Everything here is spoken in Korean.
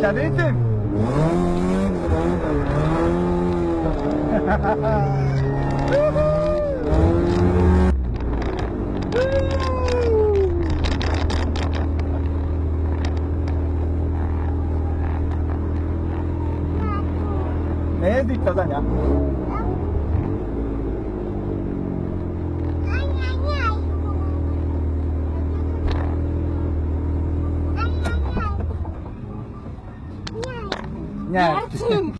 나도 1등! 애도 있다, 다냐? Yani. Artık.